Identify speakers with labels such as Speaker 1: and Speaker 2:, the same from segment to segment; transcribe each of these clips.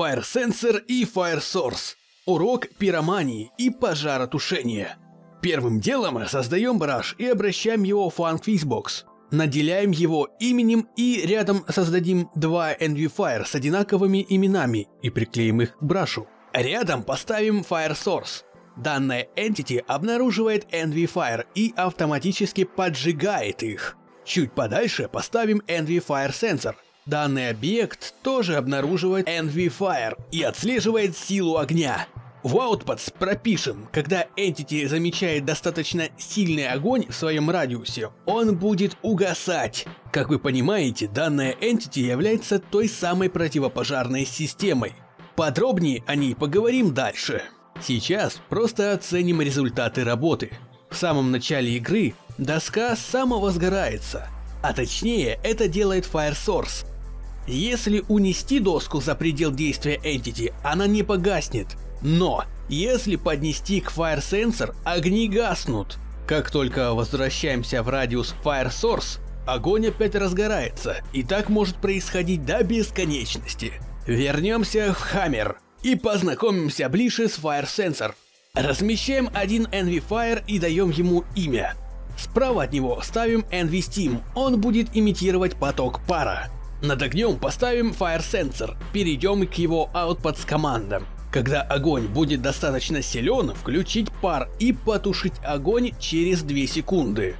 Speaker 1: Fire Sensor и Fire Source. Урок пиромании и пожаротушения. Первым делом создаем браш и обращаем его в Funk Fizbox. Наделяем его именем и рядом создадим два NV Fire с одинаковыми именами и приклеим их к брашу. Рядом поставим Fire Source. Данная entity обнаруживает NV Fire и автоматически поджигает их. Чуть подальше поставим NV Fire Sensor. Данный объект тоже обнаруживает NV Fire и отслеживает силу огня. В Outputs пропишем, когда Entity замечает достаточно сильный огонь в своем радиусе, он будет угасать. Как вы понимаете, данная Entity является той самой противопожарной системой. Подробнее о ней поговорим дальше. Сейчас просто оценим результаты работы. В самом начале игры доска самовозгорается, а точнее это делает Fire Source. Если унести доску за предел действия Entity, она не погаснет, но, если поднести к Fire Sensor, огни гаснут. Как только возвращаемся в радиус Fire Source, огонь опять разгорается, и так может происходить до бесконечности. Вернемся в Hammer и познакомимся ближе с Fire Sensor. Размещаем один Envy Fire и даем ему имя. Справа от него ставим Envy Steam, он будет имитировать поток пара. Над огнем поставим Fire Sensor, перейдем к его Outputs командам. Когда огонь будет достаточно силен, включить пар и потушить огонь через 2 секунды.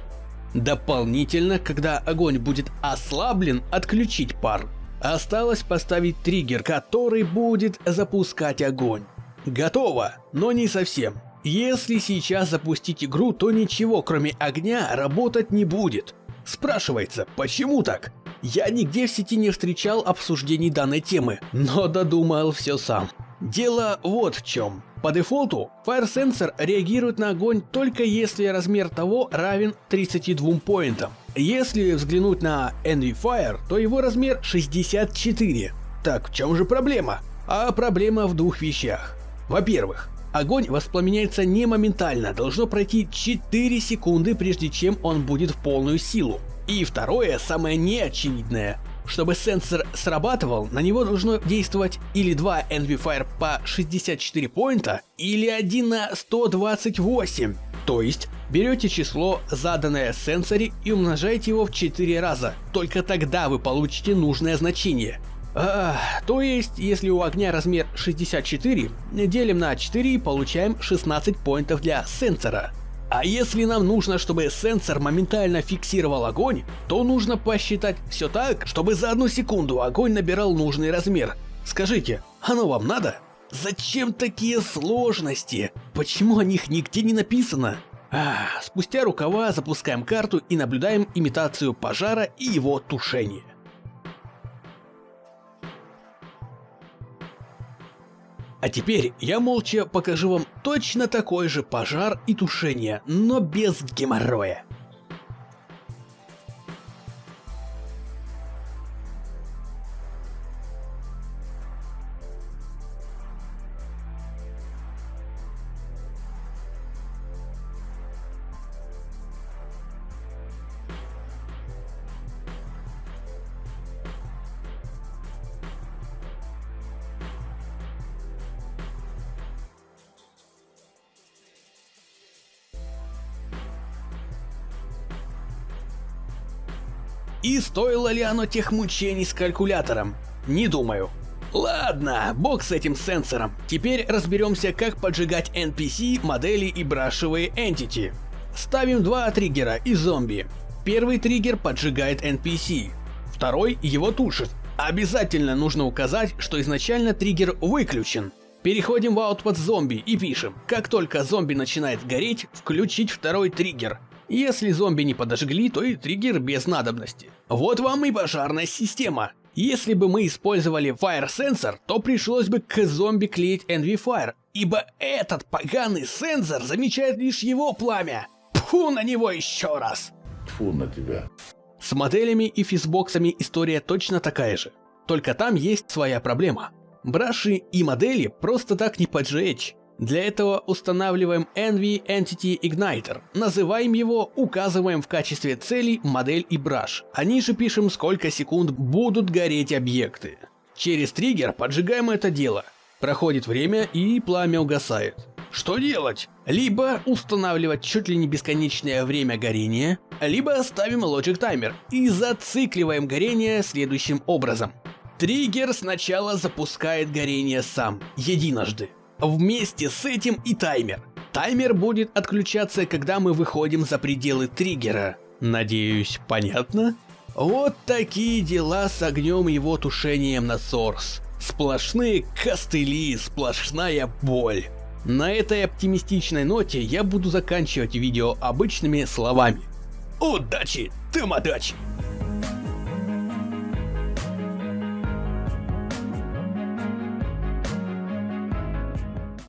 Speaker 1: Дополнительно, когда огонь будет ослаблен, отключить пар. Осталось поставить триггер, который будет запускать огонь. Готово, но не совсем. Если сейчас запустить игру, то ничего кроме огня работать не будет. Спрашивается, почему так? Я нигде в сети не встречал обсуждений данной темы, но додумал все сам. Дело вот в чем. По дефолту Fire Sensor реагирует на огонь только если размер того равен 32 поинтам. Если взглянуть на Envy Fire, то его размер 64. Так в чем же проблема? А проблема в двух вещах. Во-первых, огонь воспламеняется не моментально, должно пройти 4 секунды прежде чем он будет в полную силу. И второе, самое неочевидное, чтобы сенсор срабатывал, на него должно действовать или 2 Envy по 64 поинта, или 1 на 128. То есть, берете число, заданное сенсоре и умножаете его в 4 раза. Только тогда вы получите нужное значение. А, то есть, если у огня размер 64, делим на 4 и получаем 16 поинтов для сенсора. А если нам нужно, чтобы сенсор моментально фиксировал огонь, то нужно посчитать все так, чтобы за одну секунду огонь набирал нужный размер. Скажите, оно вам надо? Зачем такие сложности? Почему о них нигде не написано? А, спустя рукава запускаем карту и наблюдаем имитацию пожара и его тушение. А теперь я молча покажу вам точно такой же пожар и тушение, но без геморроя. И стоило ли оно тех мучений с калькулятором? Не думаю. Ладно, бог с этим сенсором. Теперь разберемся, как поджигать NPC, модели и брашевые entity. Ставим два триггера и зомби. Первый триггер поджигает NPC, второй его тушит. Обязательно нужно указать, что изначально триггер выключен. Переходим в Output зомби и пишем, как только зомби начинает гореть, включить второй триггер. Если зомби не подожгли, то и триггер без надобности. Вот вам и пожарная система. Если бы мы использовали Fire Sensor, то пришлось бы к зомби клеить Envy Fire, ибо этот поганый сенсор замечает лишь его пламя. Фу на него еще раз.
Speaker 2: Фу на тебя.
Speaker 1: С моделями и физбоксами история точно такая же. Только там есть своя проблема. Браши и модели просто так не поджечь. Для этого устанавливаем Envy Entity Igniter, называем его, указываем в качестве целей модель и браш, а ниже пишем сколько секунд будут гореть объекты. Через триггер поджигаем это дело. Проходит время и пламя угасает. Что делать? Либо устанавливать чуть ли не бесконечное время горения, либо ставим Logic таймер и зацикливаем горение следующим образом. Триггер сначала запускает горение сам, единожды. Вместе с этим и таймер. Таймер будет отключаться, когда мы выходим за пределы триггера. Надеюсь, понятно? Вот такие дела с огнем и его тушением на Source. Сплошные костыли, сплошная боль. На этой оптимистичной ноте я буду заканчивать видео обычными словами. Удачи, Тамадачи!